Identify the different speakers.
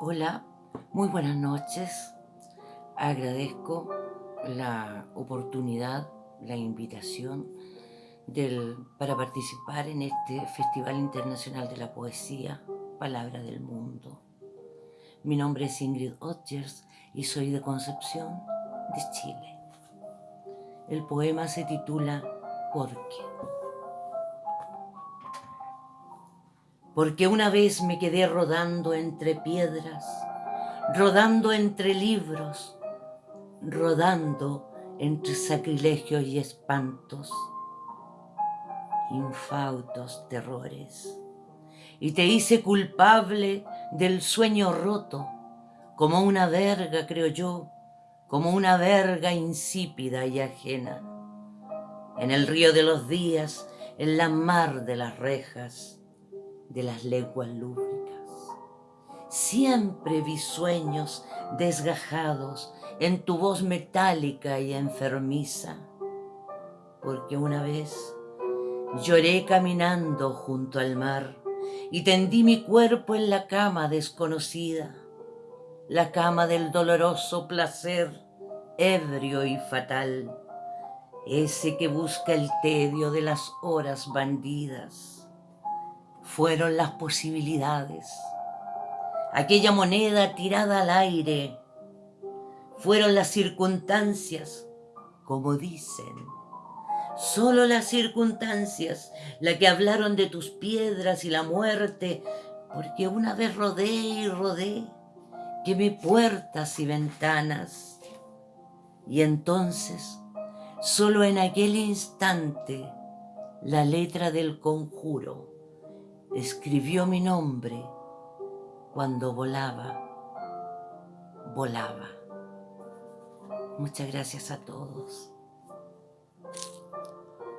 Speaker 1: Hola, muy buenas noches. Agradezco la oportunidad, la invitación para participar en este Festival Internacional de la Poesía, Palabra del Mundo. Mi nombre es Ingrid Otgers y soy de Concepción, de Chile. El poema se titula ¿Por Porque una vez me quedé rodando entre piedras, rodando entre libros, rodando entre sacrilegios y espantos, infautos terrores, y te hice culpable del sueño roto, como una verga, creo yo, como una verga insípida y ajena. En el río de los días, en la mar de las rejas, de las lenguas lúbricas. Siempre vi sueños desgajados en tu voz metálica y enfermiza, porque una vez lloré caminando junto al mar y tendí mi cuerpo en la cama desconocida, la cama del doloroso placer ebrio y fatal, ese que busca el tedio de las horas bandidas fueron las posibilidades. Aquella moneda tirada al aire fueron las circunstancias, como dicen. Solo las circunstancias, la que hablaron de tus piedras y la muerte, porque una vez rodé y rodé, quemé puertas y ventanas. Y entonces, solo en aquel instante, la letra del conjuro escribió mi nombre cuando volaba, volaba. Muchas gracias a todos.